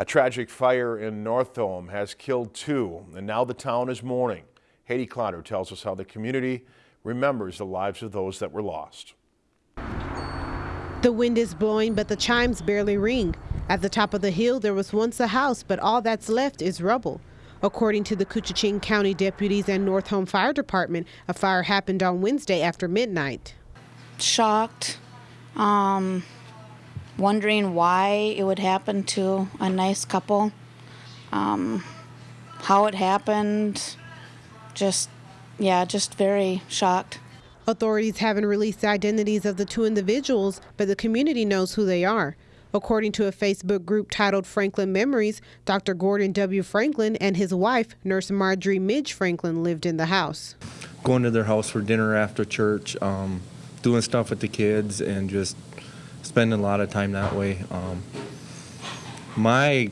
A tragic fire in Northome has killed two, and now the town is mourning. Haiti Clotter tells us how the community remembers the lives of those that were lost. The wind is blowing, but the chimes barely ring. At the top of the hill, there was once a house, but all that's left is rubble. According to the Koochiching County deputies and Northome Fire Department, a fire happened on Wednesday after midnight. Shocked, um, wondering why it would happen to a nice couple, um, how it happened, just, yeah, just very shocked. Authorities haven't released the identities of the two individuals, but the community knows who they are. According to a Facebook group titled Franklin Memories, Dr. Gordon W. Franklin and his wife, Nurse Marjorie Midge Franklin, lived in the house. Going to their house for dinner after church, um, doing stuff with the kids, and just spending a lot of time that way. Um, my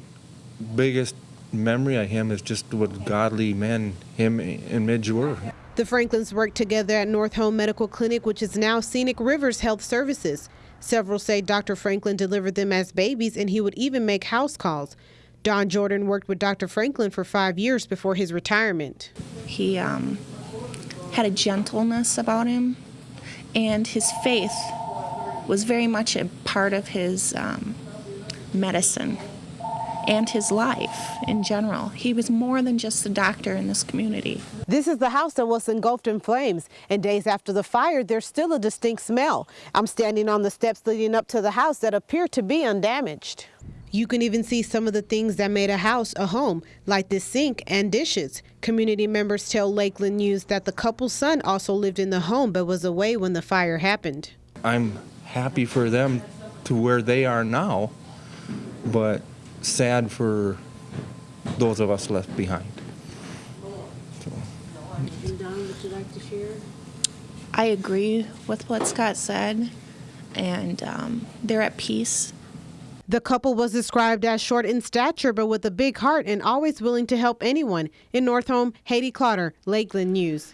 biggest memory of him is just what godly men him and Midge were. The Franklins worked together at Northome Medical Clinic, which is now Scenic Rivers Health Services. Several say Dr. Franklin delivered them as babies and he would even make house calls. Don Jordan worked with Dr. Franklin for five years before his retirement. He um, had a gentleness about him, and his faith was very much a part of his um, medicine and his life in general. He was more than just a doctor in this community. This is the house that was engulfed in flames, and days after the fire, there's still a distinct smell. I'm standing on the steps leading up to the house that appear to be undamaged. You can even see some of the things that made a house a home, like this sink and dishes. Community members tell Lakeland News that the couple's son also lived in the home but was away when the fire happened. I'm happy for them to where they are now, but sad for those of us left behind. So. And Don, would you like to share? I agree with what Scott said, and um, they're at peace. The couple was described as short in stature but with a big heart and always willing to help anyone. In Northome, Haiti Clotter, Lakeland News.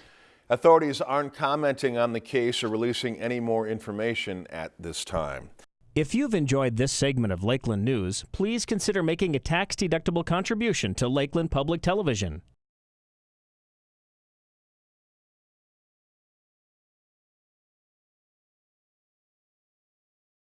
Authorities aren't commenting on the case or releasing any more information at this time. If you've enjoyed this segment of Lakeland News, please consider making a tax-deductible contribution to Lakeland Public Television.